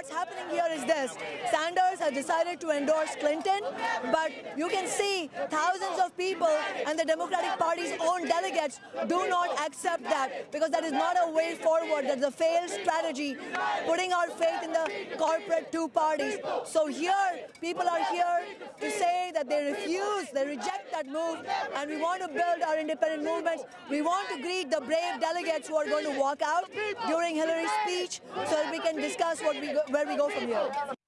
what's happening here is this. Sanders has decided to endorse Clinton, but you can see thousands of people and the Democratic Party's own delegates do not accept that because that is not a way forward. That's a failed strategy, putting our faith in the corporate two parties. So here, people are here to say that they refuse, they reject that move, and we want to build our independent movements. We want to greet the brave delegates who are going to walk out during Hillary's speech can discuss what we go, where we go from here.